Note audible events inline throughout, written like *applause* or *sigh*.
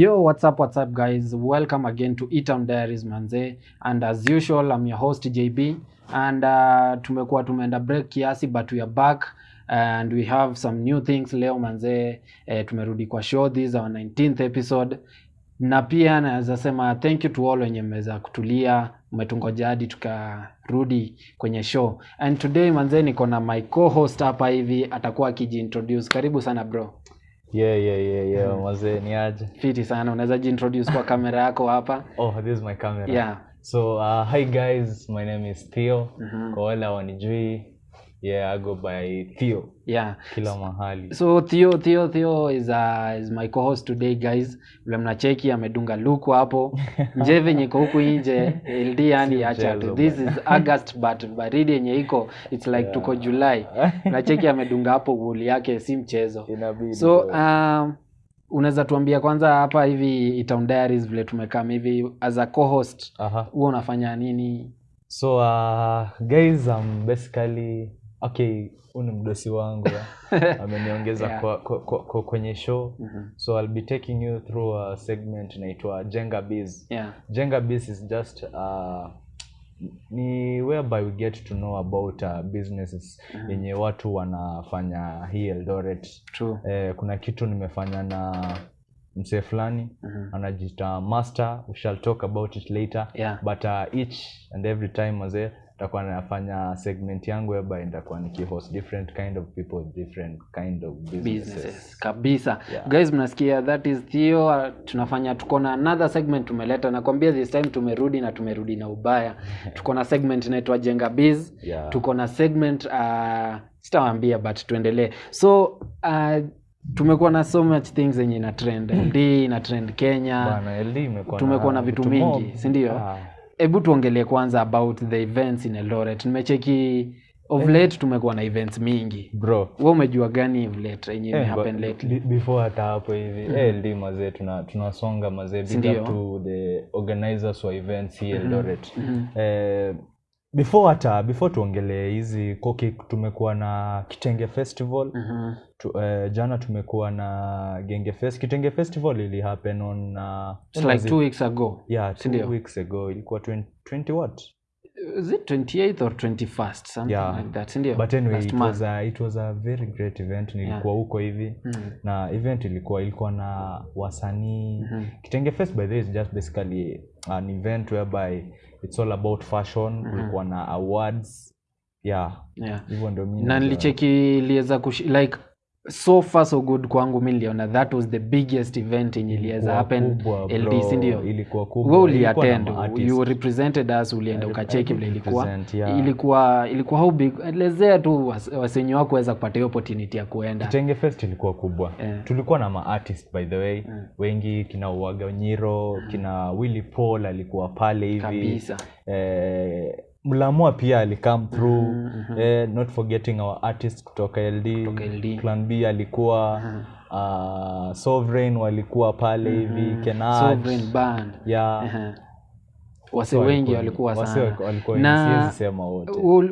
Yo, what's up, what's up, guys? Welcome again to E-Town Diaries manze, and as usual, I'm your host JB, and uh, tumekuwa tumeenda break kiasi, but we are back and we have some new things leo manze. Eh, tumerudi kwa show, this is our 19th episode, na pia naweza sema thank you to all wenye mmeweza kutulia, mmetungoja hadi tukarudi kwenye show. And today manze, niko na my co-host hapa hivi, atakuwa akijiintroduce. Karibu sana bro. Yeah yeah yeah yeah mazee ni aje Fiti sana, unaweza jiintroduce kwa kamera yako hapa? oh this is my camera Yeah. so uh, hi guys my name is theo Mhm. kwa wale hawanijui yeah i go by theo Yeah. kila mahali So Theo Theo Theo is uh, is my co-host today guys. Vile mnacheki amedunga luku hapo. *laughs* Nje venye iko huku nje LD yani acha tu. This is August but baridi yenye iko it's like tuko July. Mnacheki amedunga hapo wool yake si mchezo. inabidi So um, unaweza tuambia kwanza hapa hivi Itown Diaries vile tumekaa hivi as a co-host huwa unafanya nini? so uh, guys I'm basically okay huu ni mdosi wangu *laughs* ameniongeza Yeah. kwa, kwa, kwa, kwa kwenye show mm-hmm. so i'll be taking you through a segment inaitwa jenga biz Yeah. Jenga Biz is just uh, ni whereby we get to know about uh, businesses yenye watu wanafanya hii Eldoret. Eh, kuna kitu nimefanya na msee fulani mm-hmm. anajiita master we shall talk about it later Yeah. but uh, each and every time mazee nitakuwa nafanya segment yangu whereby nitakuwa nikihost different kind of people different kind of businesses, businesses kabisa. Yeah. guys mnasikia that is Theo uh, tunafanya tuko na another segment tumeleta. Nakwambia this time tumerudi na tumerudi na ubaya. *laughs* Tuko na segment inaitwa jenga biz. Yeah. tuko na segment uh, sitawambia but tuendelee. So uh, tumekuwa na so much things yenye ina trend. *laughs* Ld ina trend kenya. Bana, tumekuwa na vitu mingi mob. si ndio? Ah. Hebu tuongelee kwanza about the events in eldoret. Nimecheki of eh, late tumekuwa na events mingi. Bro. We umejua gani of late? Yenye Eh, happen lately? before hata hapo hivi. Eh, LD mazee tuna tunasonga mazee big up to the organizers wa events here Eldoret. Mm -hmm. eh, before hata before tuongelee hizi koki tumekuwa na kitenge festival mm -hmm. tu, eh, jana tumekuwa na genge fest kitenge festival ili happen on uh, It's like two weeks ago yeah two Sindio? weeks ago ilikuwa 20, 20 what is it 28th or 21st something Yeah. like that sindio but anyway Last it month. was, a, it was a very great event nilikuwa huko hivi Mm. na event ilikuwa ilikuwa na wasanii mm -hmm. kitenge fest by the way is just basically an event whereby it's all about fashion. Mm -hmm. kulikuwa na awards. Yeah. Yeah. Hivyo ndio mi na nilicheki iliweza kushi like so far so good kwangu mi niliona that was the biggest event yenye iliweza happen ld sindio we uliatend uliattend you represented us ulienda ukacheki vile ilikuwa. yeah. ilikuwa ilikuwa how big elezea tu was- wasenyi wako weza kupata hiyo opportunity ya kuenda. Kitenge fest ilikuwa kubwa. Yeah. tulikuwa na maartist by the way. Yeah. wengi kina uaga nyiro kina willy paul alikuwa pale hivi. Kabisa. Eh, mlamua pia alicome through mm -hmm. eh, not forgetting our artist kutoka ld, Kutoka LD. plan b alikuwa mm -hmm. uh, sovereign walikuwa pale hivi kenaj sovereign band. Yeah Ehe. wase wengi walikuwa sana. walikuwa- Na-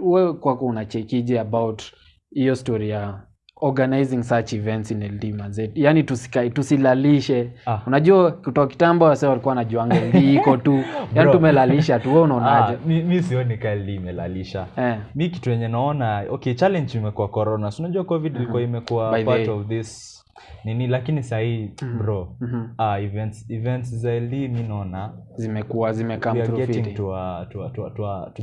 wewe kwako unachekije about hiyo story ya organizing such events in ld manze yani tusikae tusilalishe. Ah. unajua kutoka kitambo wase walikuwa wanajuanga ld iko tu. *laughs* Yani tumelalisha tu we unaonaje? Ah, mi, mi sioni kali imelalisha. Eh. mi kitu yenye naona okay challenge imekuwa corona. Si unajua covid ilikuwa imekuwa By the part way. of this nini lakini sahii bro. Mhm. ah, events, events za ld mi naona. Zimekuwa zimekamto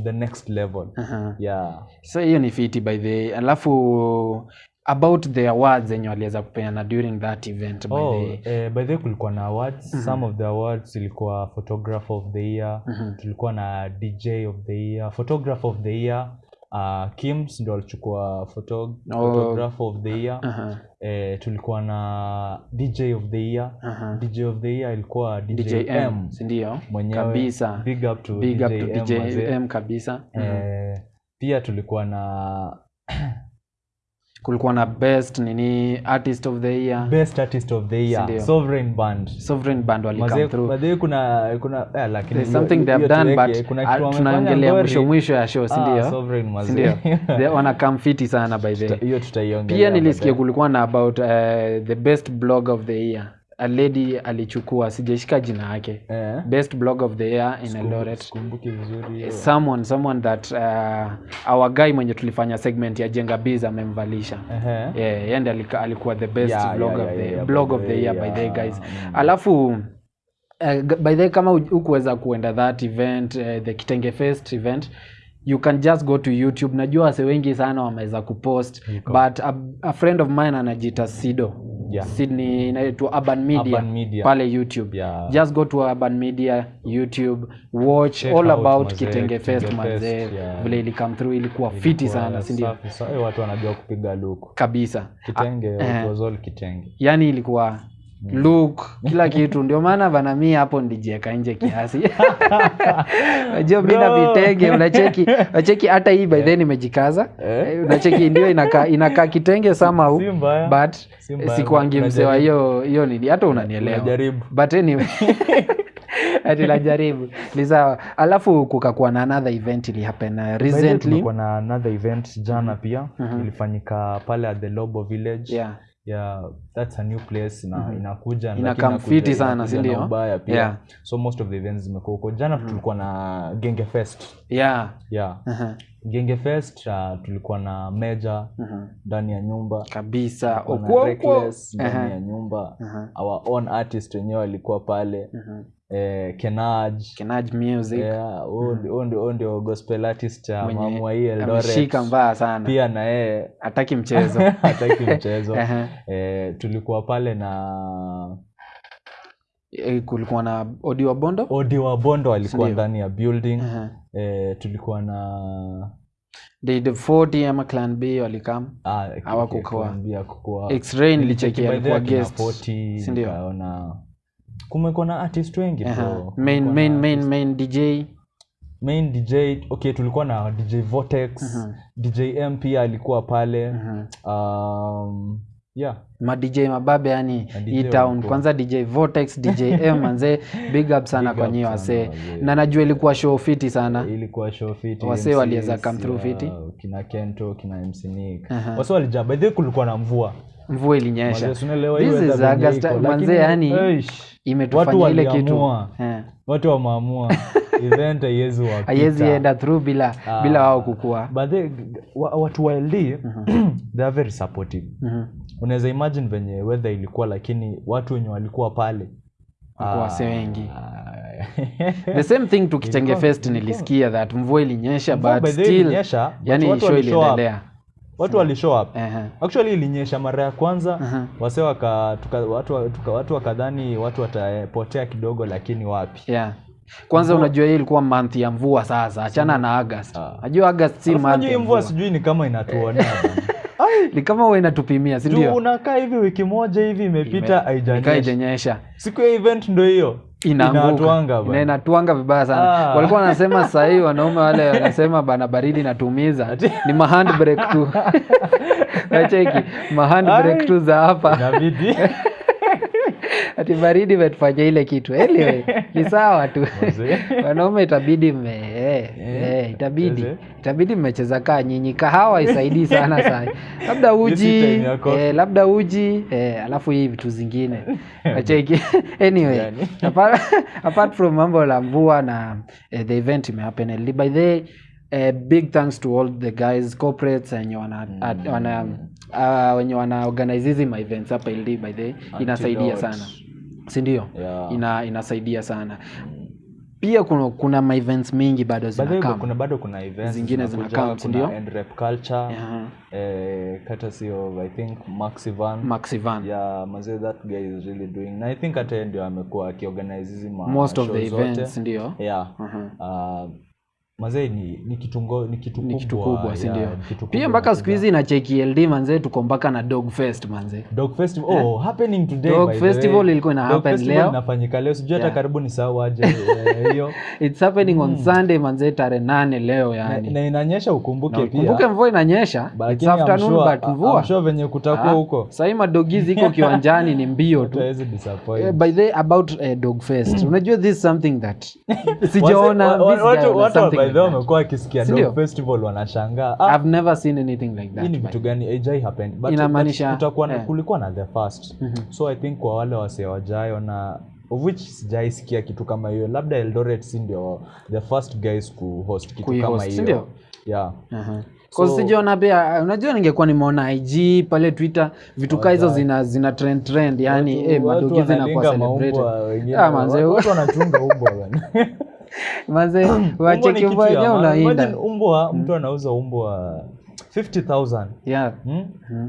the next level. Aha. yeah. So hiyo ni fiti by the way. alafu about the awards zenye waliweza kupeana during that event by oh, the eh, by the way kulikuwa na awards. Some of the awards ilikuwa photographer of the year. Tulikuwa na dj of the year photographer of the year uh, kims ndo alichukua photo, photographer of the year. Aha. eh, tulikuwa na dj of the year. Aha. dj of the year ilikuwa dj, djm M sindio? Mwenyewe kabisa. big up to big up to DJ M kabisa. Eh, pia tulikuwa na *clears throat* kulikuwa na best nini artist of the year. Best artist of the year. Sindio. sovereign band. Sovereign band wali come through. mazee kuna kuna eh, lakini There's something they have done tuweke, but ah, tunaongelea mwisho mwisho ya show Ah, sindio? sovereign mazee. ndio *laughs* They come fit sana by the way. hiyo tutaiongelea pia nilisikia kulikuwa na about uh, the best blog of the year a lady alichukua sijaishika jina yake yeah. best blog of the year in eldoret hiyo. someone someone that uh, our guy mwenye tulifanya segment ya jenga biz amemvalisha uh -huh. yeah, yende alikuwa the best Yeah, blog, yeah, of yeah, the, yeah, blog yeah, of the the yeah. year by the guys Mm. alafu uh, by the way, kama hu- hukuweza kuenda that event uh, the kitenge fest event you can just go to youtube najua wase wengi sana wameweza kupost Niko. but a, a friend of mine anajita sido Yeah. sydney inaitwa urban media, Urban Media. pale youtube Yeah. just go to urban media youtube watch Check all about mazee, kitenge fest mazee manzee yeah. vile ilikam through ilikuwa fiti sana sindio ndio? watu wanajua kupiga luku kabisa kitenge uh, it was all kitenge yani ilikuwa look kila kitu. Ndio maana bana mi hapo ndijieka nje kiasi. *laughs* Najua mi na vitenge unacheki *laughs* unacheki hata hii by then imejikaza. Eh? Eh, unacheki ndio inakaa inaka kitenge somehow. But sikuangi mzee msewa hiyo hiyo nini hata unanielewa. But anyway. *laughs* Ati najaribu. Ni sawa. Alafu kukakuwa na another event ili happen uh, recently. na another event jana pia. Mm-hmm. ilifanyika pale at the lobo village. Yeah yeah that's a new place na inakuja Ina inakuja inakamfiti sana, si ndio? ubaya pia Yeah. so most of the events zimekuwa huko jana tulikuwa na genge fest yeah yeah uh-huh. genge fest uh, tulikuwa na meja Uh-huh. ndani ya nyumba kabisa na. Reckless ndani Uh-huh. ya nyumba Uh-huh. our own artist wenyewe walikuwa pale Uh-huh. Eh, kenaj. Kenaj music. Yeah, huyo ndio- huyo ndio- huyo ndio gospel artist cha mamua hii ameshika mbaya sana. Pia na yeye. *laughs* Hataki mchezo. *laughs* Hataki mchezo. *laughs* Ehe. eh, tulikuwa pale na E, kulikuwa na odi wa bondo odi wa bondo alikuwa ndani ya building. Uh-huh. e, tulikuwa na the, the 40 ama clan b walikam. Ah, alikuwa guest. 40, si ndio? Kumekuwa na artist wengi bro. main Kumekuwa main na main artist- main dj main dj okay tulikuwa na dj votex dj m pia alikuwa pale. Um, yeah. Ma dj mababe yani Ma DJ hii town. walikuwa. kwanza dj vortex dj m *laughs* manze big up sana Big kwa up nyie sana wasee. wazee. na najua ilikuwa show fiti sana. Ilikuwa show fiti Wasee waliweza come through yeah, fiti. kina kento kina mc nick. Aha. wase walijaa by the way kulikuwa na mvua. Mvua ilinyesha. Manze, unaelewa hii This weather is venye August, iko, manze, lakini, yani, eish, imetufanya watu ile kitu. Eh. watu wameamua *laughs* event haiwezi haiwezi enda through bila Ah. bila wao kukua But they, wa, watu wa ld *clears throat* they are very supportive Mhm. unaweza imagine venye weather ilikuwa lakini watu wenye walikuwa pale wase ah, wengi. *laughs* the same thing tukichenge fest nilisikia that mvua ilinyesha but still yani show iliendelea watu walishow up. Uh -huh. actually ilinyesha mara ya kwanza. Uh -huh. wase waka, tuka, watu, tuka, watu wakadhani watu watapotea kidogo lakini wapi? Yeah. Kwanza mvua. unajua hii ilikuwa month ya mvua sasa. Achana na august. Ah. najua august si month ya mvua mvua. sijui ni kama inatuonea. *laughs* Ni kama huwa inatupimia si ndio? unakaa hivi wiki moja hivi imepita haijanyesha. siku ya event ndo hiyo inaanguka. Inatuanga bana. Ina- inatuanga vibaya sana. Ah. walikuwa wanasema sahii wanaume wale wanasema bana baridi natumiza ni mahandbrek tu. *laughs* Nacheki mahandbrek tu za hapa *laughs* ati baridi imetufanya ile kitu. Anyway *laughs* ni sawa tu. Wanaume itabidi mme eh, eh, itabidi. itabidi mmecheza kaa nyinyi. Kahawa isaidii *laughs* sana sana labda uji eh, labda uji eh, alafu hii vitu zingine. *laughs* Acheki anyway apart, apart from mambo la mvua na eh, the event imehappen by the eh, big thanks to all the guys corporates wenye wana, at- wana uh, wenye wana organize hizi events hapa LD by the way, inasaidia sana si ndio Yeah. ina, inasaidia sana pia kuna, kuna ma events mingi bado zinakam kuna bado kuna events Zingine zinakam, si kuna ndio? End Rep culture Yeah. eh, kata of i think maxivan maxivan yeah mazee that guy is really doing na i think hata ndio amekuwa akiorganize hizi most of the events ndio yeah uh -huh. uh, mazee ni ni kitu ngo- ni kitu ni kitu kubwa, kubwa si yeah, ndio? ni kitu pia kubwa mpaka siku hizi na cheki ld manzee tuko mpaka na dog fest manzee dog festival oh happening today Dog by the festival way. ilikuwa ina Dog happen festival leo. inafanyika leo. Sijui hata Yeah. karibu ni sawa aje eh, hiyo. *laughs* Its happening on sunday manzee tarehe nane leo na, yani. na inanyesha ukumbuke pia ukumbuke mvua inanyesha? It's I'm afternoon sure- but mvua. Sure venye kutakuwa Ah, huko. sahii madogizi iko *laughs* kiwanjani ni mbio tu. Eh, disappoint. by the way, about uh, dog fest. Unajua this is something that *laughs* sijaona wa- wa- this watu- watu something by by like the way wamekuwa akisikia dog festival wanashangaa. Ah, I've never seen anything like that. hii ni vitu gani? Haijai happen but, Inamaanisha- kutakuwa na- eh. kulikuwa na the first. So i think kwa wale wasee wajayo na of which sijaisikia kitu kama hiyo. Labda eldoret si ndio? The first guys kuhost kitu Kui kama hiyo. yeah. Uh-huh. So- Cause sijaona pia unajua ningekuwa nimeona IG pale Twitter vitu kaa hizo zina zina trend trend. Yani eh zinakuwa celebrated. Ah, manze, watu- watu wanachunga umbwa. *laughs* *laughs* *clears throat* ni wacheki mbwa wenyewe unainda. Umbwa mtu anauza umbwa 50000 Yeah. hmm? Mhm.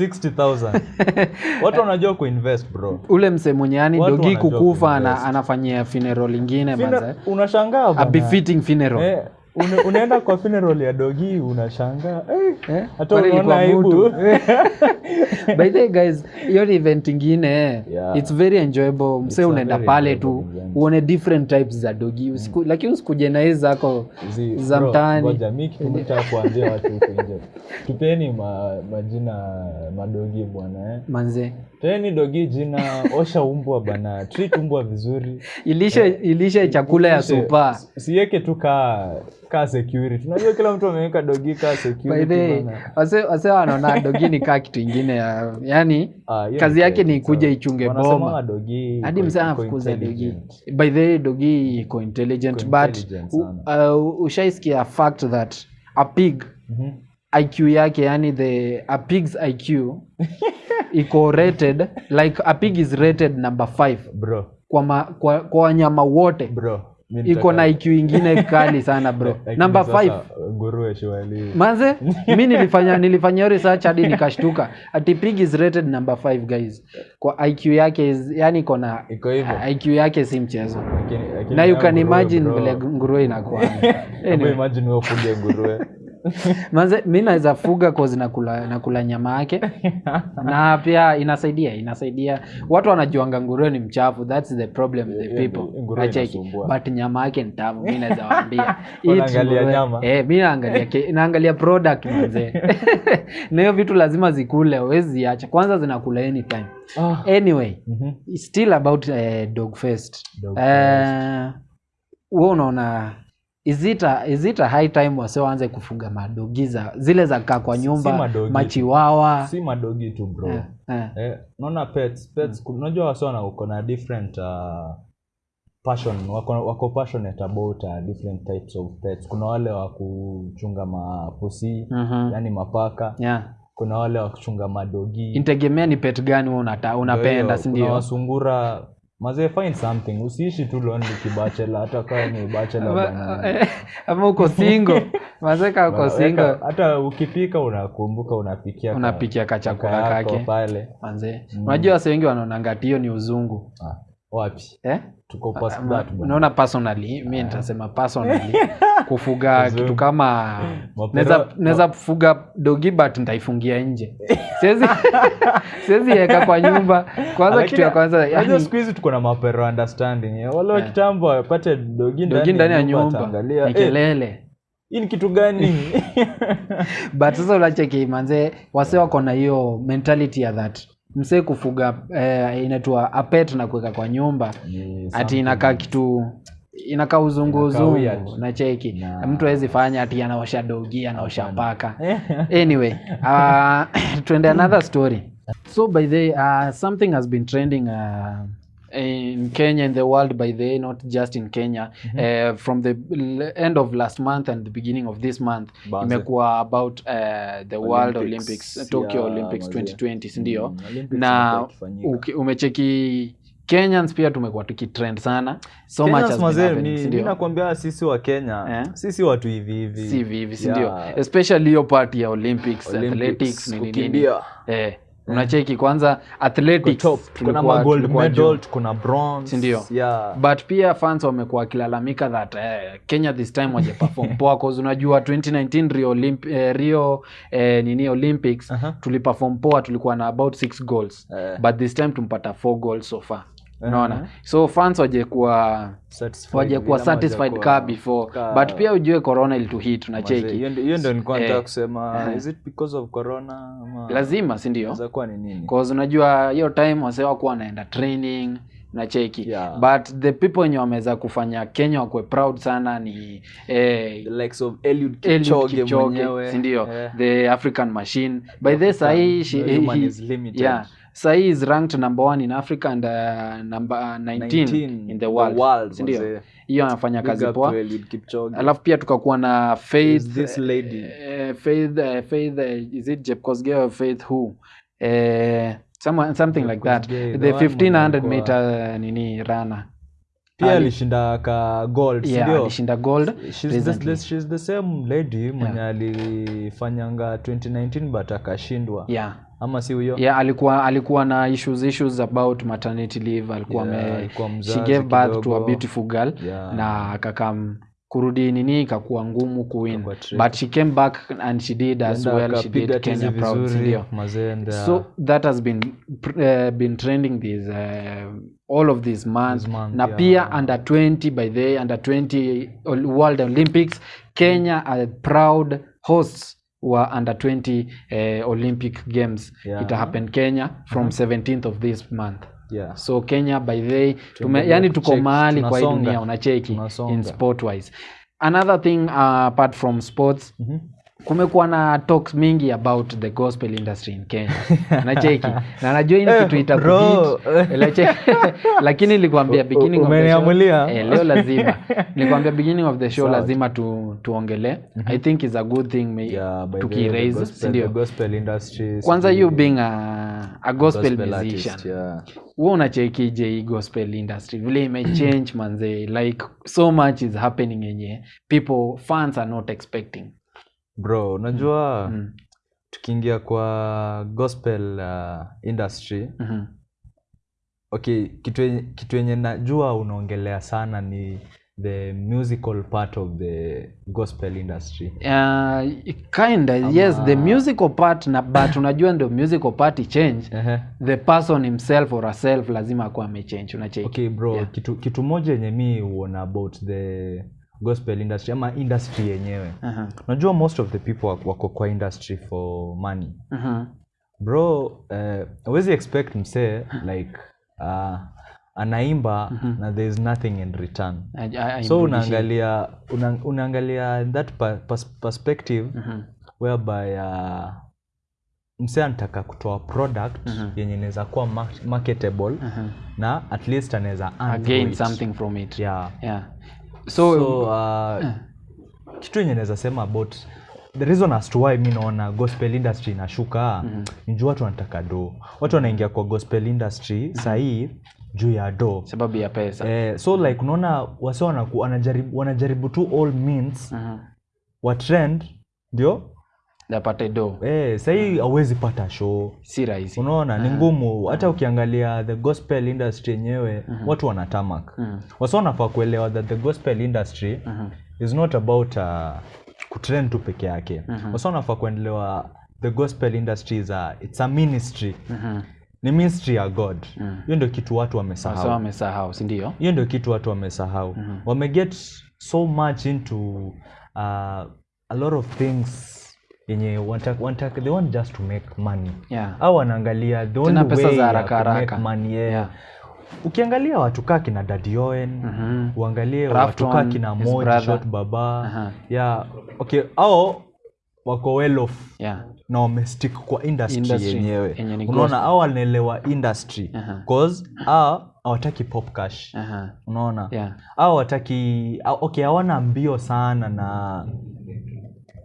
60000 *laughs* watu wanajua kuinvest bro Ule mse mwenye yani dogi kukufa ana, anafanyia funeral ingine manze. unashangaa A befitting funeral. Eh, une, unaenda kwa funeral ya dogi unashangaa eh, Eh? hata unaona aibu. *laughs* *laughs* by the way guys hiyo ni event ingine. Eh. Yeah. its very enjoyable. Mse unaenda pale tu uone different types za dogi Usiku, lakini usikuje na hizi zako za mtaani. ngoja, mi kitu kuambia watu huko nje. *laughs* Tupeni ma, majina madogi bwana eh. manze. Teni dogi jina osha umbwa bana treat umbwa vizuri. Ilishe ilishe chakula ya supa siweke tu kaa kaa security. Unajua kila mtu ameweka dogi kaa security wase wanaona dogi ni kaa kitu ingine ya yani Ah, hiyo kazi yake ni kuja ichunge boma. dogi hadi msee anafukuza dogi by the way dogi iko intelligent but uh, ushaisikia fact that a pig Mhm. iq yake yani the a pig's iq *laughs* iko rated like a pig is rated number 5 bro. Kwa, ma, kwa, kwa wanyama wote. Bro iko na iq ingine *laughs* kali sana bro. Namba number 5 nguruwe shwali manze *laughs* mi nilifanya nilifanya research hadi nikashtuka. Ati pig is rated number 5 guys. Kwa iq yake is, yani iko na iko hivyo? Iq yake si mchezo. Na you can imagine vile nguruwe inakuwa. *laughs* Anyway, imagine wewe ufuge nguruwe *laughs* manze mi naweza fuga cause nakula, nakula nyama yake. *laughs* Na pia inasaidia inasaidia. Watu wanajuanga nguruwe ni mchafu thats the problem the people. Nacheki. but nyama yake ni tamu mi naweza waambia. *laughs* Eh, mi naangalia ke- naangalia product manze. Na hiyo vitu lazima zikule huwezi ziacha kwanza zinakula anytime. Oh. anyway Mhm. still about uh, dog fest. Dog uh, we unaona is izita a, is it a high time wase waanze kufuga madogi za zile za kaa kwa nyumba si madogi. machiwawa si madogi tu bro eh, eh. eh, naona pets pets mm. unajua wasona uko na different uh, passion wako, wako passionate about uh, different types of pets kuna wale wa kuchunga mapusi mm-hmm. yani mapaka yeah. kuna wale wa kuchunga madogi integemea ni pet gani wewe unata, unapenda una si kuna wasungura mazee find something. Usiishi tu lonely kibachela hata kama ni bachela Ama- bana. *laughs* eh, ama uko single. Mazeka uko single. hata ukipika unakumbuka unapikia unapikia kachakula kake. pale. Manze. Unajua wase wengi wanaonanga ngati hiyo ni uzungu. Ah, wapi? Eh? tuko past Ama- that unaona personally mi nitasema personally. *laughs* Kufuga kitu kama naweza naweza fuga dogi but nitaifungia nje. *laughs* Siwezi siwezi weka kwa nyumba. Kwanza kitu ya kwanza yani, siku hizi tuko na mapero understanding. Eh. wale wa kitambo wapate dogi ndani ya nyumba ni eh, kelele. hii ni kitu gani? *laughs* But sasa unacheki manze wase wako na hiyo mentality ya that msee kufuga eh, inaitwa apet na kuweka kwa nyumba. Yeah, ati inakaa kitu inakaa uzungu uzungu na cheki. Na- mtu awezi fanya ati anaosha dogi anaosha paka. *laughs* Anyway *coughs* uh, tuende another story. So by the uh, something has been trending uh, in kenya in the world by the way, not just in kenya. Mm -hmm. uh, from the end of last month and the beginning of this month imekuwa about uh, the world Olympics. olympics tokyo Yeah, olympics 2020 sindio Mm, Olympics na umecheki kenyans pia tumekuwa tukitrend sana. So much Kenyans has been happening, mi- nakwambia sisi wa kenya Eh? sisi watu hivi hivi. Si hivi sindio Yeah. especially hiyo part ya olympics, Olympics, athletics nini nini. eh, unacheki kwanza athletics Top, tuko na tulikuwa- magold tulikuwa juu. medal tuko na bronze Sindio? yeah. but pia fans wamekuwa wakilalamika that uh, kenya this time wajeperform *laughs* poa cause unajua 2019 rio, Olymp eh, rio eh, nini olympics uh -huh. tuliperform poa tulikuwa na about 6 goals Eh. but this time tumpata 4 goals so far unaona? -hmm. so fans wajekuwa wajekuwa Satisfied kuwa ka before. Ka- but pia ujue corona ilituhit na tunacheki hiyo ndio- nilikuwa nataka Eh. kusema. *laughs* Is it because of corona ama lazima si ndio? Kuwa cause unajua hiyo time wasee wakuwa wanaenda training na cheki Yeah. but the people wenye wameweza kufanya kenya wakwe proud sana ni eh, sindio yeah. the african machine. By the sahii yeah sahii is ranked number one in africa and uh, number 19, 19, in the world, world sindio hiyo anafanya kazi poa. Alafu pia tukakuwa na faith is this lady. uh, faith uh, faith uh, is it Jepkosgei or faith who? Uh, someone, something like that. The the mwenye 1500 meter meter nini runner. Pia Ali- alishinda ka gold yeah alishinda gold she's the, the, she's the same lady mwenye alifanyanga 2019 but akashindwa. Yeah ama si huyo? Yeah alikuwa alikuwa na issues issues about maternity leave. Alikuwa Yeah, me, alikuwa she gave birth to a beautiful girl Yeah. na akakam kurudi nini ikakuwa ngumu kuwin. But she came back and she did as Yenda, well. She did kenya proud and, uh, so that has been uh, been trending this uh, all of this month, This month, na yeah. pia under 20 by the under 20 world olympics kenya are proud hosts wa under 20 eh, olympic games. Yeah. It happen kenya from 17th of this month. Yeah. so kenya by the way tume, yani tuko mahali kwa hii dunia unacheki in sport wise. Another thing uh, apart from sports Mhm. Kumekuwa na talks mingi about the gospel industry in kenya. Nacheki *laughs* na najua hii ni kitu Eh, bro. *laughs* lakini nilikwambia beginning of the show, eh, leo lazima. *laughs* Nilikwambia beginning of the show lazima tu, tuongele. I think is a good thing Yeah, tukiraise gospel- sindio? industry kwanza you being a, a gospel, gospel musician. artist, yeah. huwa unachekije hii gospel industry? Vile imechange manze like so much is happening yenye. People fans are not expecting bro unajua mm. tukiingia kwa gospel uh, industry Mhm. okay kitu yenye- kitu yenye najua unaongelea sana ni the musical part of the gospel industry Uh, kinda yes the musical part na but *coughs* unajua ndio musical part change uh -huh. the person himself or herself lazima akuwa amechange unacheki okay bro Yeah. kitu, kitu moja yenye mi huona about the gospel industry ama industry yenyewe Aha. unajua most of the people wako- kwa industry for money uh-huh. bro uh, awezi expect msee like uh, anaimba na there is nothing in return I- I- I so unaangalia una, unaangalia that pa, pas, perspective Mhm. whereby uh, msee anataka kutoa product yenye inaweza kuwa marketable Mhm. na at least anaweza gain something from it yeah. yeah so, so, uh, kitu yenye naweza sema about the reason as to why mi naona gospel industry inashuka mm-hmm. ni juu watu wanataka do watu wanaingia kwa gospel industry mm. sahii juu ya do sababu ya pesa eh, so like unaona wase wanajaribu, wanajaribu tu all means Mhm. wa trend ndio apate do eh, sahii hauwezi pata show. Si rahisi. Unaona ni ngumu. Hata ukiangalia the gospel industry yenyewe hmm. watu wanatamak -hmm. wasa wanafaa kuelewa that the gospel industry hmm. is not about uh, kutrend tu peke yake. Hmm. wasa wanafaa kuendelewa the gospel industry is a, it's a ministry. Hmm. Ni ministry ya god. Hiyo mm. ndio kitu watu wamesahau. Wamesahau si ndio? Hiyo ndio kitu watu wamesahau. Mm -hmm. wameget so much into uh, a lot of things yenye wanataka, wanataka, they want just to make money yeah au wanaangalia the only pesa way za haraka haraka. money, yeah. Yeah. ukiangalia watu kaa kina dadioen Mhm. uangalie watu kaa kina his baba uh -huh. yeah. okay au wako well off yeah na wamestick kwa industry, Industry yenyewe unaona au wanaelewa industry Aha. cause a hawataki pop cash Aha. unaona yeah au wataki okay hawana mbio sana na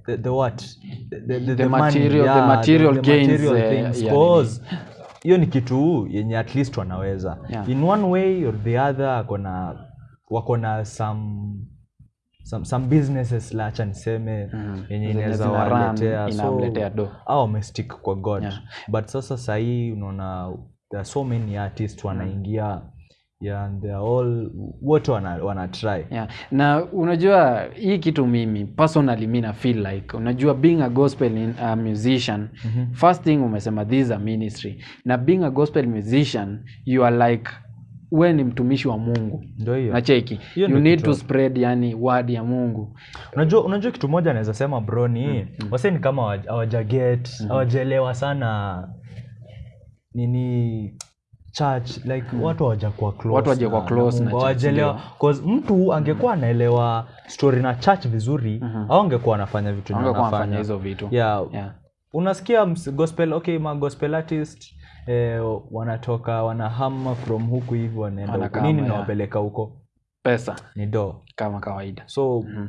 the, the what? The, the, the, The material, material- the material the gains, material eh, things, yeah, cause hiyo ni kitu yenye at least wanaweza. Yeah. in one way or the other akona wako na some some, some businesses lacha niseme mm. yenye inaweza waletea so au wamestick kwa god. Yeah. but sasa sahii unaona there are so many artists wanaingia yeah, and they are all wote wana, wana try yeah. na unajua hii kitu mimi personally mi na feel like unajua being a gospel in, a musician mm-hmm. first thing umesema this is a ministry na being a gospel musician you are like we ni mtumishi wa mungu nacheki you need kitu to spread yani word ya mungu unajua unajua kitu moja anaweza sema bro ni mm, wase ni kama hawajaget mm -hmm. hawajaelewa sana nini church like mm. watu hawajakuwa Watu hawajakuwa close na hawajelewa. 'Cause mtu angekuwa anaelewa story na church vizuri mm -hmm. au angekuwa anafanya vitu anafanya anafanya hizo vitu yeah, yeah. unasikia gospel okay ma gospel artist eh, wanatoka wanahama from huku hivi wanaenda nini yeah. nawapeleka huko pesa ni do kama kawaida so Mhm.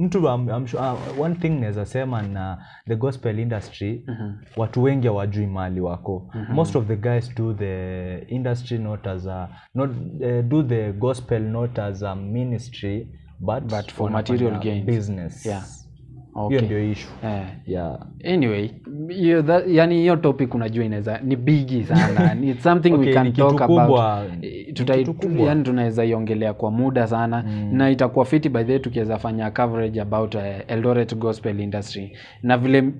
Mtu I'm, I'm sure, uh, one thing naweza sema na the gospel industry mm -hmm. watu wengi hawajui mali wako mm -hmm. most of the guys do the industry not as a not uh, do the gospel not as a ministry but, But for material gains. business Yeah. Hiyo Okay. ndio ishu yeah. yeah anyway hiyo that, yani hiyo topic unajua inaweza ni bigi sana *laughs* it's something okay, we can talk about kubwa. about Ni kitu kubwa. yani tunaweza iongelea kwa muda sana mm. na itakuwa fiti by the way tukiweza fanya coverage about uh, eldoret gospel industry na vile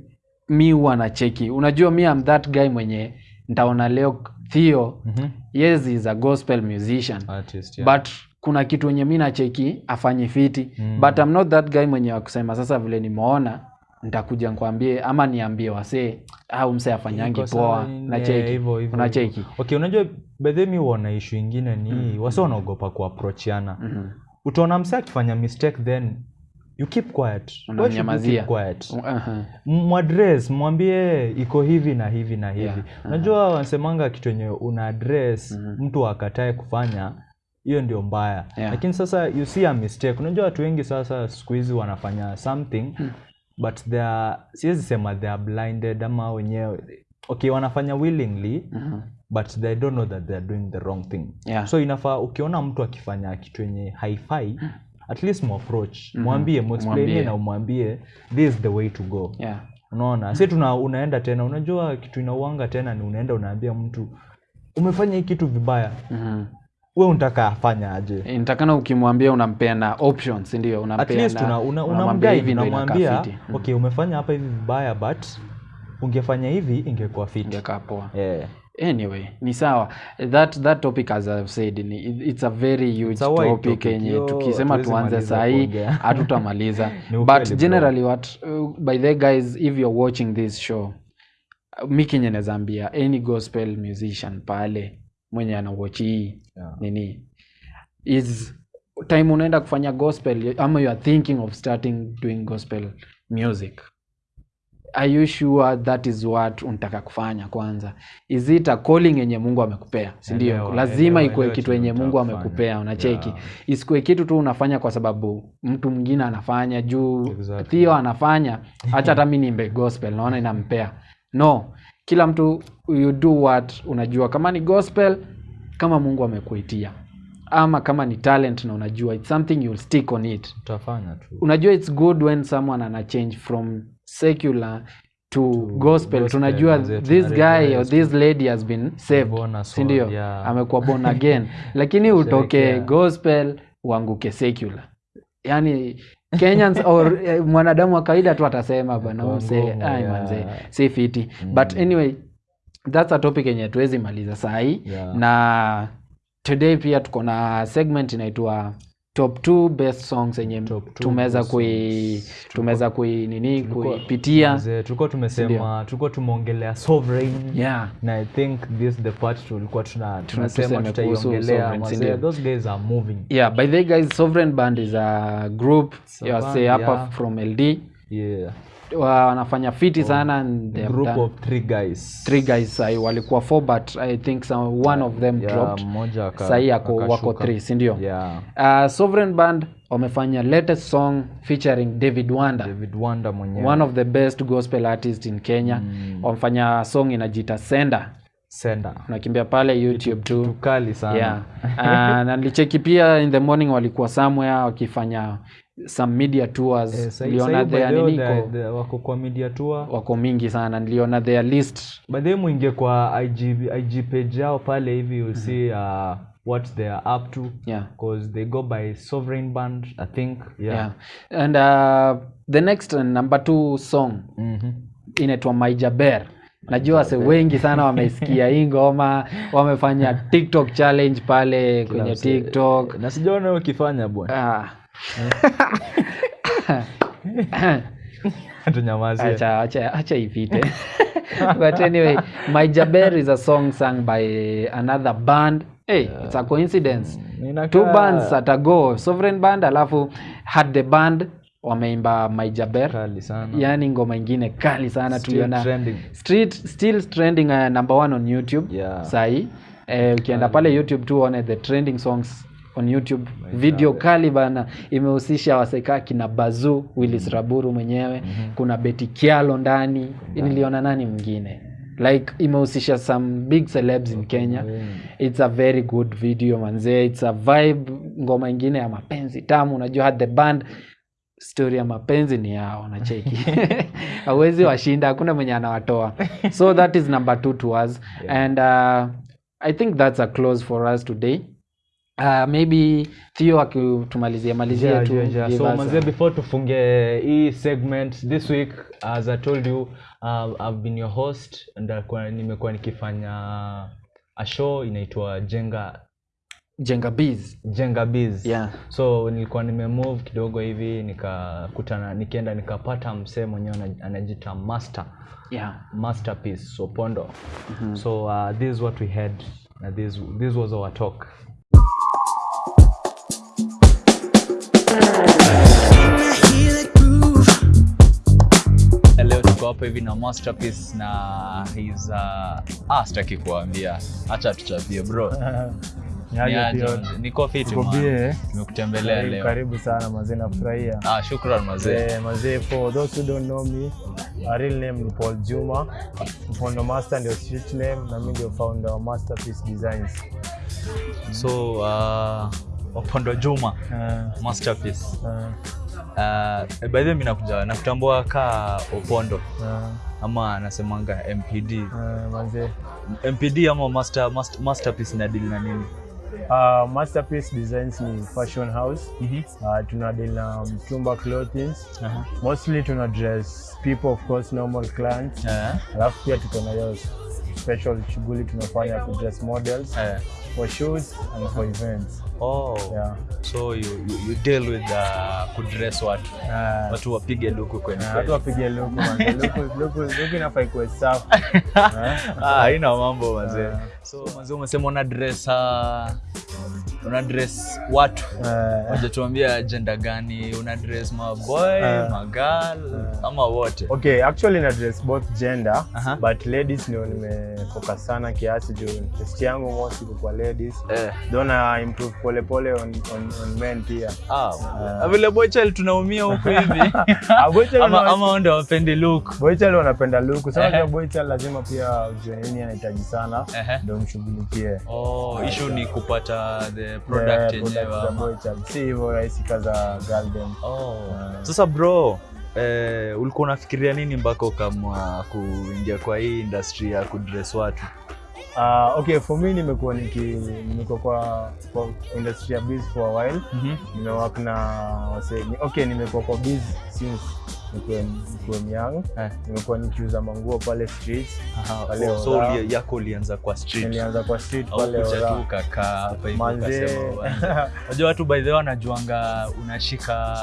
mi huwa na cheki unajua mi am that guy mwenye ntaona leo theo mm -hmm. yes is a gospel musician artist yeah. but kuna kitu wenye mi nacheki afanye fiti. Mm. but I'm not that guy mwenye wakusema sasa vile nimeona nitakuja nkwambie ama niambie wasee au mse afanyangi poa. nacheki unacheki? Okay unajua bedhe mi uona ishu ingine ni mm. wasi wanaogopa kuaprochiana Mhm. utaona mse akifanya mistake then you keep quiet. Unamnyamazia. quiet? Aha. mwadres mwambie iko hivi na hivi na hivi. Yeah, unajua wanasemanga kitu enye una address mtu akatae kufanya hiyo ndio mbaya Yeah. lakini sasa you see a mistake unajua watu wengi sasa siku hizi wanafanya something hmm. but they are siwezi sema they are blinded ama wenyewe okay wanafanya willingly Mhm. but they don't know that they are doing the wrong thing Yeah. so inafaa ukiona mtu akifanya kitu yenye haifai at least muapproach mwambie muexplainie Mwambie. na umwambie this is the way to go Yeah. unaona si tuna unaenda tena unajua kitu inauanga tena ni unaenda unaambia mtu umefanya hii kitu vibaya Mhm. We unataka afanya aje? Eh, nitakana ukimwambia unampea na options ndio at least una, una, unamwambia hivi unamwambia okay umefanya hapa hivi vibaya but ungefanya hivi ingekuwa fit, Ingekaa poa. Yeah. anyway ni sawa. That that topic as i've said ni, it's a very huge It's a topic yenye tukisema tuanze sahii *laughs* hatutamaliza. *laughs* But generally what uh, by the guys if you're watching this show uh, mi kenye nazaambia any gospel musician pale mwenye anawatch hii Yeah. nini is time unaenda kufanya gospel ama you are thinking of starting doing gospel music are you sure that is what unataka kufanya kwanza? Is it a calling yenye mungu amekupea? Sindio lazima ikuwe kitu yenye mungu amekupea unacheki. Yeah. isikuwe kitu tu unafanya kwa sababu mtu mwingine anafanya juu Exactly. thio anafanya hacha hata mi nimbe gospel naona inampea. No kila mtu you do what unajua. Kama ni gospel kama mungu amekuitia. Ama kama ni talent na unajua it's something you'll stick on it. Utafanya tu. Unajua it's good when someone ana change from secular to, gospel. Gospel, tunajua this guy or this lady has been saved si ndio? sindio yeah. amekuwa born *laughs* again. Lakini utoke gospel uanguke secular. Yani kenyans *laughs* or eh, mwanadamu wa kawaida tu atasema bana use ai manze si fiti mm. but anyway that's a topic yenye tuwezi maliza sahii Yeah. na today pia tuko na segment inaitwa top two best songs yenye Top tumeweza kui tumeweza kui nini kuipitia. Tulikuwa tumesema tulikuwa tumeongelea sovereign. Yeah. Na i think this is the part tulikuwa tuna tunasema tutaiongelea. Mazee, those guys are moving. Yeah by the way guys sovereign band is a group. You say hapa yeah. from ld yeah wanafanya fiti sana and group of three guys. three guys. Sahi walikuwa four but i think some, one of them yeah, dropped. mmoja sahi ako wako three sindio yeah. Uh, sovereign band wamefanya latest song featuring david wanda. David wanda mwenyewe. One of the best gospel artist in kenya. Mm. wamefanya song inajita senda. Senda. Unakimbia pale youtube tu. tukali sana. Yeah. Uh, na nilicheki pia in the morning walikuwa somewhere wakifanya some media tours. Eh, niliona their the way, nini the- iko- the- wako kwa media tour. Wako mingi sana niliona their list. By the way mwingie kwa IG, IG page yao pale hivi you'll see uh, what they are up to. Yeah. Because they go by sovereign band i think. Yeah, yeah. And uh, the next uh, number two song. Mm-hmm. inaitwa maijaber najua wase wengi sana wameisikia hii *laughs* ngoma wamefanya tiktok challenge pale kwenye tiktok. Na sijaona ukifanya bwana. Ah. *laughs* acha acha acha ipite. *laughs* But anyway my jaber is a song sung by another band. Hey it's a coincidence. Ninaka... two bands at a go sovereign band alafu had the band wameimba my jaber. Yani ngoma ingine kali sana tuliona. trending. street still trending uh, number one on youtube Yeah. sahii. Eh, ukienda pale youtube tu one the trending songs on youtube. Video kali bana imehusisha Wasekaki kina bazu willis raburu mwenyewe. Mm -hmm. kuna beti kialo ndani. Niliona nani mwingine? Like imehusisha some big celebs in kenya. It's a very good video manzee it's a vibe ngoma ingine ya mapenzi tamu. Unajua had the band story ya mapenzi ni yao nacheki *laughs* awezi washinda hakuna mwenye anawatoa. So that is number two to us. *laughs* Yeah. and uh, i think that's a close for us today uh, maybe theo akitumalizia malizia Yeah, tu yeah, yeah. so us before tufunge hii segment this week as i told you uh, i've been your host and nimekuwa nikifanya a show inaitwa jenga jenga Biz. jenga biz. Yeah. so nilikuwa nimemove kidogo hivi nikakutana nikienda nikapata msee mwenyewe ana- anajita master. Yeah. Masterpiece sopondo. So uh, this is what we had this, this was our talk leo tuko hapa hivi na masterpiece na his uh, ah, sitaki kuambia. Acha tuchapie bro. Niko fiti Uko man. bie, eh? leo. karibu sana mazee nafurahia. Ah, shukran mazee Eh, mazee for those who don't know me my real name ni paul juma. Mpondo master ndio street name na mimi ndio founder wa masterpiece designs. So uh, opondo juma uh, masterpiece. Uh, uh, by the way nakuja nakutambua ka opondo. Uh, ama anasemanga mpd uh, manze. Mpd ama master, master, masterpiece na deal na nini? Uh, masterpiece designs ni fashion house. Mm -hmm. uh, tuna deal na mtumba clothing uh -huh. mostly tuna dress people of course normal clients. Uh -huh. alafu pia tuko na hiyo special shughuli tunafanya ku dress models. Eh. For shoes and for events. Oh. yeah. So you, you, you deal with uh, kudress watu uh, watu wapige luku kwenye Na watu wapige luku manze. *laughs* luku luku luku inafaa ikuwe safi. *laughs* Ah, haina mambo mazee Ah. so mazee umesema una dress uh, una dress watu uh, wajatuambia agenda gani? Una dress maboy uh, magal ama wote? Okay actually na dress both gender uh -huh. but ladies ndio nimefoka sana kiasi juu test yangu mostly kwa ladies. Eh. though na improve pole on, on, on men pia. Ah, vile boychild tunaumia huko hivi. *laughs* Boy child ama, ama ndio wapendi look. Boychild wanapenda look. Sasa uh -huh. boy child lazima pia ujue nini anahitaji sana ndio uh -huh. mshughulikie. Oh, issue ni kupata the product products yenyewe za ama- boychild si hivyo rahisi kaza garden. Oh. sasa bro eh, ulikuwa unafikiria nini mpaka ukamwa kuingia kwa hii industry ya kudress watu? Uh, okay for me nimekuwa niki nimekuwa kwa, kwa industry ya biz for a while. Mm-hmm. nimewak na wase okay nimekuwa kwa biz since nikuwe young eh. nimekuwa nikiuza manguo pale oh, so yako ulianza kwa street nilianza kwa street au pale tu Ora. hapa hivi manzee *laughs* unajua watu by the way wanajuanga unashika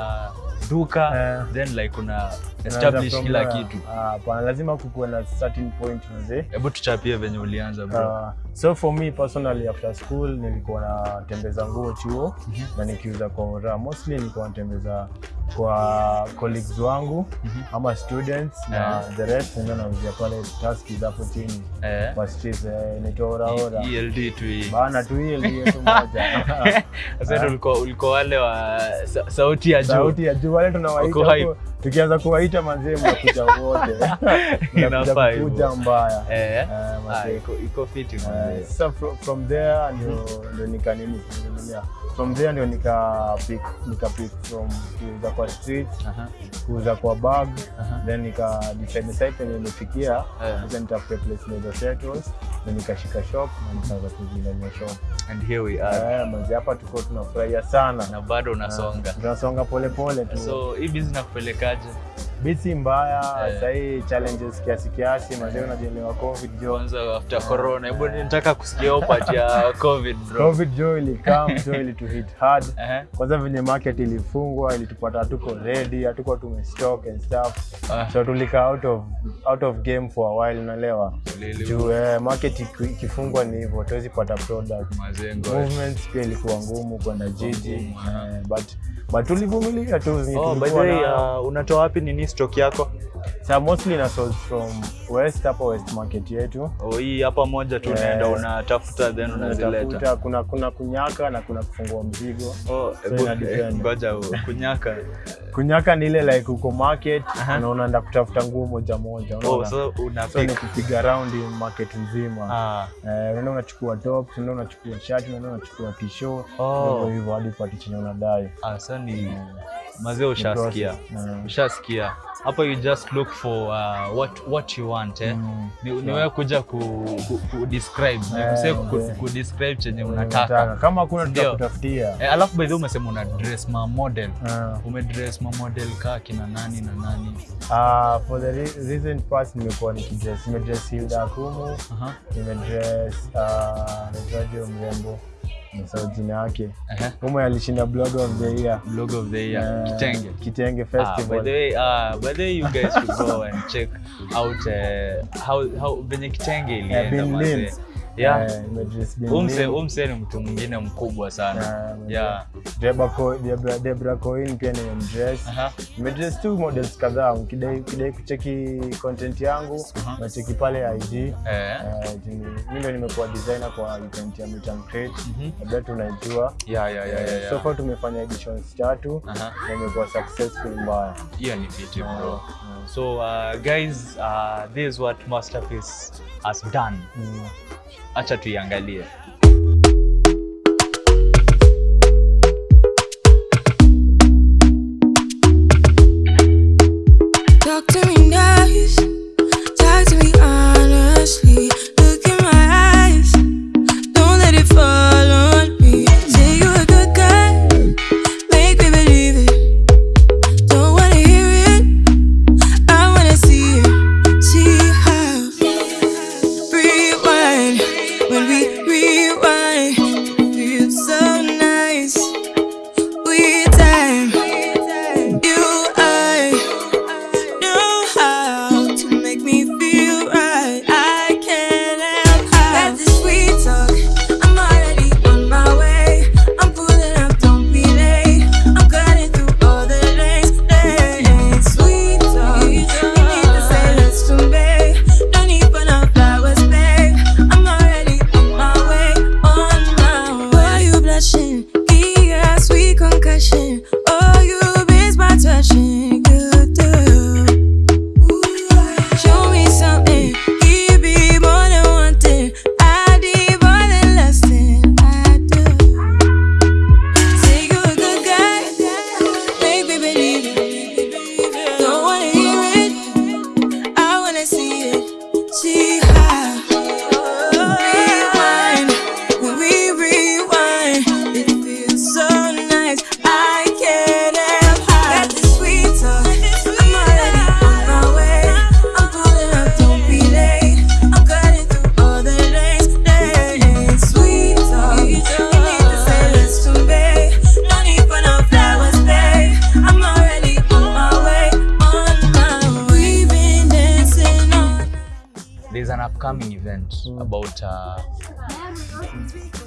duka Eh. then like una establish kila kitu. Ah, hapana lazima kukuwe na certain point mzee. hebu tuchapie venye ulianza bro. Uh, so for me personally after school nilikuwa natembeza nguo chuo mm -hmm. na nikiuza kwa ora mostly nilikuwa natembeza kwa colleagues wangu mm -hmm. ama students na the rest ndio nauzia pale taski hapo chini. Eh. kwa streets eh, inaitwa ora ora. E- ELD tu hii. Bana tu ndio tu moja. *laughs* Sasa ulikuwa ulikuwa wale wa sauti ya juu. Sauti ya juu wale tunawaita tukianza kuwaita manzee *laughs* mnakuja wote kuja mbaya. Eh. Eh, ah, iko iko fiti Eh, sasa from, from there ndio ndio nika nini from there ndio nika pick nika pick from kuuza kwa street kuuza kwa bag then nika decide site penye nimefikia. Eh. sasa nitafute place naweza settle na nikashika shop na nikaanza kuzindania shop. And here we are. Eh manzi hapa tuko tunafurahia sana. Na bado unasonga. Tunasonga pole pole tu. So hii business nakupelekaje bisi mbaya yeah. sahii challenges kiasi kiasi mazee unajielewa covid jo. Kwanza after corona hebu nitaka kusikia upati ya *laughs* covid bro. Covid jo ilikam jo ilituhit hard. *laughs* Ehe. kwanza venye market ilifungwa ilitupata hatuko ready hatuko tumestock and stuff. Ah. so tulika out of, out of game for a while unaelewa? Juu eh, market ikifungwa ni hivyo tuwezi pata product. Mazengo. Movements pia ilikuwa ngumu kwenda jiji Ngumu, eh, but but tulivumilia tu Oh, by the way, uh, unatoa wapi nini stock yako? Sa mostly na source from west hapa west market yetu Oh, hii hapa moja tu unaenda yes. unatafuta then unazileta. Kuna kuna kunyaka na kuna kufungua mzigo Oh, So depend. ngoja kunyaka. kunyaka ni ile like uko market uh -huh. na unaenda kutafuta nguo moja moja Oh, so una so kupiga round in market nzima Ah. Eh, unaenda unachukua top unaenda unachukua shirt, unaenda unachukua t-shirt Oh. hivyo hivyo hadi pati chenye unadai Ah, so ni mazee ushasikia. Mm. Ushasikia. Hapa you just look for uh, what what you want eh. Mm. Ni, ni wewe kuja ku, ku, ku describe, ni Eh, ku, ndio. ku describe chenye Unataka. unataka. kama kuna tutakutafutia Eh, alafu by the way umesema una dress ma model. ume dress ma model kaa kina nani na nani. Ah, for the recent past nimekuwa nikidress nimedress Hilda Akumu Aha. nimedress uh, naitwaje huyo mrembo nasahau jina yake. Humo alishinda blog of the year. Blog of the year. uh, Kitenge. Kitenge Ah, by the way, uh, by the way, you guys should go and check out uh, how how venye kitenge Eh, ilienda Bin Yeah. Eh, Umse ni mtu mwingine mkubwa sana. Yeah. Debra Debra- Debra Coin pia nimemdress mdres nimedress tu models kadhaa ukidai ukidai kucheki content yangu nacheki pale IG Eh. Eh, jini- ndo nimekuwa designer kwa event ya Meet and Create Mhm. labda tunaijua Yeah, yeah, yeah, yeah, so far tumefanya editions tatu na imekuwa successful mbaya Hiyo ni fiti bro. So uh, guys, uh, this is what Masterpiece has done. Mm. Acha tuiangalie. Talk to me nice, talk to me honestly.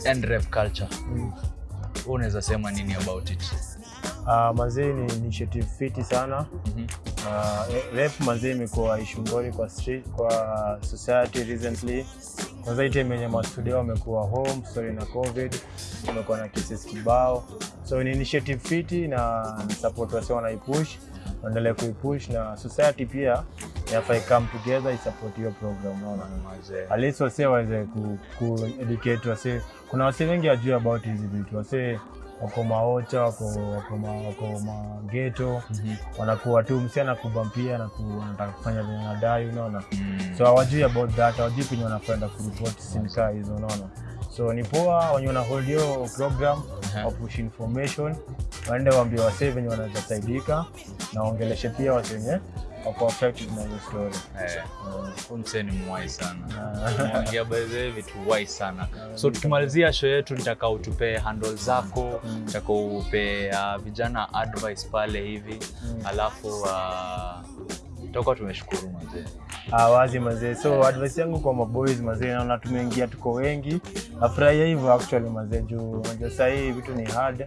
NREV culture. mm. unaweza sema nini about it? Uh, mazee ni initiative fiti sana mm -hmm. uh, rap mazee imekuwa issue ngori kwa street, kwa society recently kwanza hii time yenye mastudio wamekuwa home story na covid kumekuwa na cases kibao so ni initiative fiti na support wase wanaipush waendelee kuipush na society pia yafai come together isupport hiyo program unaona? At least wase waweze ku, ku educate wase kuna wase wengi wajui about hizi vitu. Wase wako maocha wako wako ma, wako mageto Mhm. wanakuwa tu msi anakubampia na kufanya venye nadai unaona? Mm. so hawajui about that hawajui penye wanakwenda kuripoti simkaa hizo unaona so ni poa wenye wana hold hiyo program wa push information. Waende waambie wasee venye wanaweza saidika na waongeleshe pia wase wenye wako affected na hiyo story. Eh, msee ni mwai sana. The way vitu wai sana. *laughs* So tukimalizia show yetu nitaka utupe handle zako nitaka upe uh, vijana advice pale hivi. Alafu uh, tutakuwa tumeshukuru mazee Ah, wazi mazee so advice yangu kwa maboys mazee naona tumeingia tuko wengi. Nafurahia hivyo actually mazee juu unajua sahii vitu ni hard.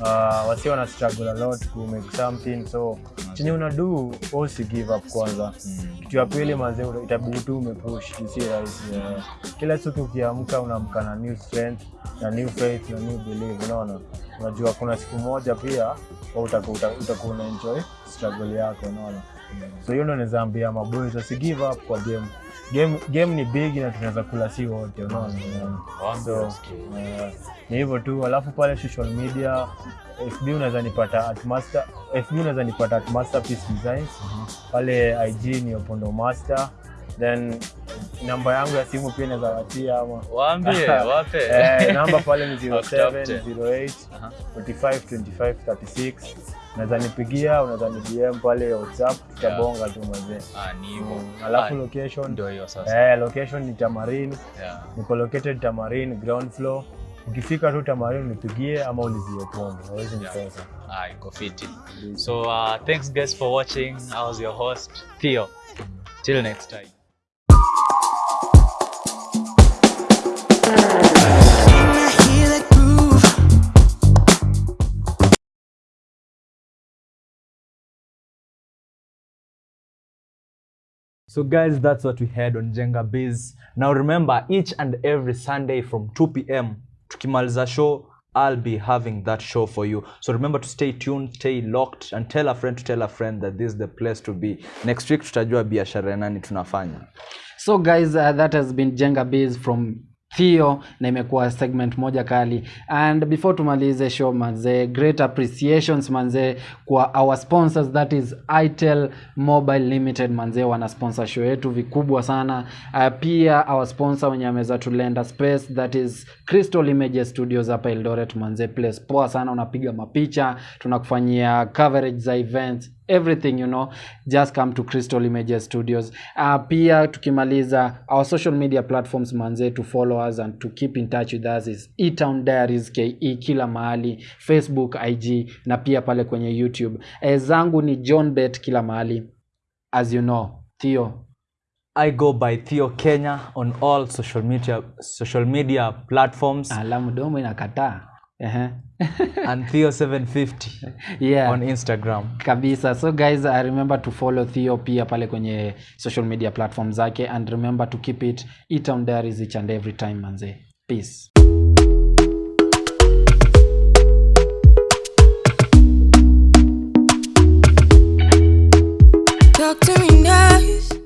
Uh, wasi wana struggle a lot to make something so chenye una do usi give up kwanza. Kitu ya pili mazee itabidi tu umepush si rahisi yeah. kila siku ukiamka unaamka na new strength na new faith na new belief unaona? Unajua kuna siku moja pia utakuwa uta, utakuwa una enjoy struggle yako unaona so hiyo ndo naweza ambia maboys asi give up kwa game game game ni big na tunaweza kula si wote unaona. So eh, ni hivyo tu alafu pale social media fb unaweza nipata at master fb unaweza nipata at masterpiece designs pale ig ni opondo master then namba yangu ya simu pia inaweza watia ama waambie *laughs* wape eh, namba pale ni Wakutafute. 0708 Aha. 45 25 36 unaweza nipigia unaweza ni dm pale whatsapp tutabonga tu mazee Ah, ni hivyo. Mm, alafu Ah, location. ndio hiyo sasa. Eh, location ni tamarin. Yeah. niko located tamarin ground floor. Ukifika tu tamarin nipigie ama ulizie pombe awezi nikosa Ah, iko fiti. So uh, thanks guys for watching. I was your host theo. Till next time So guys, that's what we had on Jenga Biz. Now remember, each and every Sunday from 2 p.m. tukimaliza show, I'll be having that show for you. So remember to stay tuned, stay locked, and tell a friend to tell a friend that this is the place to be. Next week tutajua biashara nani tunafanya. so guys uh, that has been jenga biz from theo na imekuwa segment moja kali. And before tumalize show manze great appreciations manze kwa our sponsors that is itel mobile limited. Manze wana sponsor show yetu vikubwa sana. Uh, pia our sponsor wenye ameweza tulenda space that is crystal images studios hapa eldoret. Manze place poa sana unapiga mapicha tunakufanyia coverage za events everything you know. Just come to crystal images studios. Uh, pia tukimaliza our social media platforms manze to follow us and to keep in touch with us is etown diaries ke kila mahali. Facebook ig na pia pale kwenye youtube. E, zangu ni john bet kila mahali. As you know theo. I go by Theo Kenya on all social media social media platforms. Alamu domo inakataa Ehe. *laughs* and Theo750 yeah on Instagram. kabisa so guys uh, remember to follow theo pia pale kwenye social media platform zake and remember to keep it etown diaries each and every time manze peace Talk to me nice.